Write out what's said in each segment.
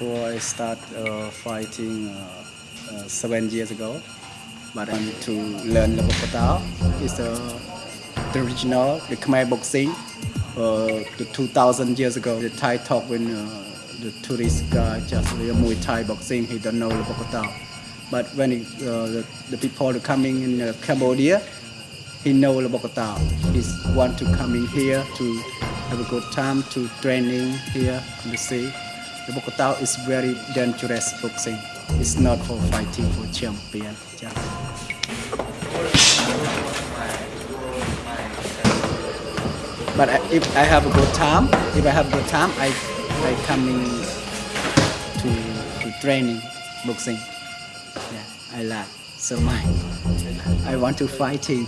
before I start uh, fighting uh, uh, seven years ago. But I need to learn the. It's uh, the original, the Khmer boxing. Uh, the 2000 years ago, the Thai talk when the tourist guy just a Muay Thai boxing, he don't know the. But when it, the, the people coming in Cambodia, he know the. He want to come in here to have a good time to training here in the sea. The Bokator is very dangerous boxing. It's not for fighting for champion. Just. But I- if I have a good time, if I have a good time, I I come in to to training boxing. Yeah, I like so much. I want to fighting.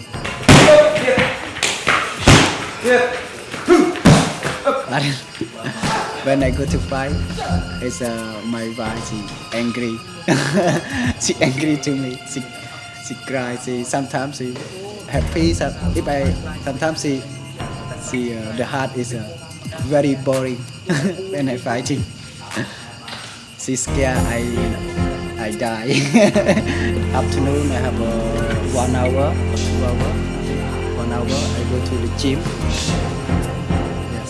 But when I go to fight, it's uh, my wife she angry. she angry to me. She she cry. She sometimes she happy. some- If I sometimes she she uh, the heart is uh, very boring when I fighting. she scared I I die. Afternoon I have a one hour two hour. One hour I go to the gym.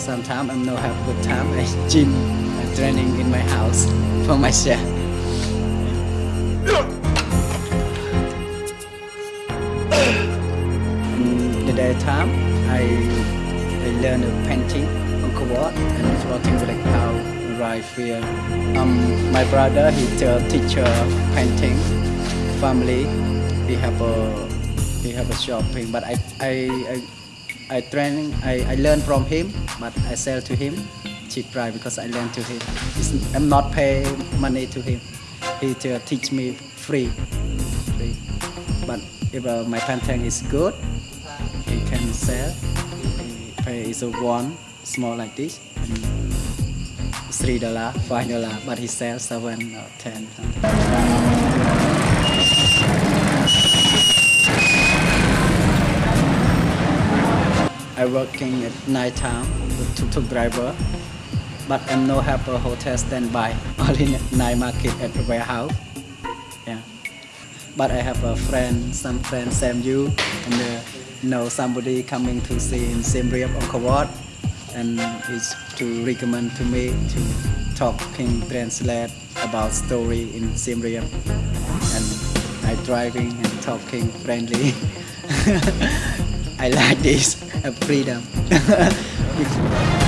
Sometimes I'm not have good time. I gym, I training in my house for myself. In the daytime, I I learn painting on keyboard and floating like how right here. Um, my brother he a teacher painting. Family, he have a he have a shopping, but I I I, I training I, I learn from him, but I sell to him cheap price because I learn to him. It's, I'm not pay money to him. He to teach me free, free. But if uh, my painting is good, he can sell. He pay is a one small like this, three dollar, five dollar, but he sells seven or ten. something. I working at night time with tuk-tuk driver, but I'm no have a hotel standby, only night market at the warehouse. Yeah. But I have a friend, some friend same you, and uh, know somebody coming to Siem Reap Angkor Wat, and is to recommend to me to talk talking translate about story in Reap, and I driving and talking friendly. I like this freedom.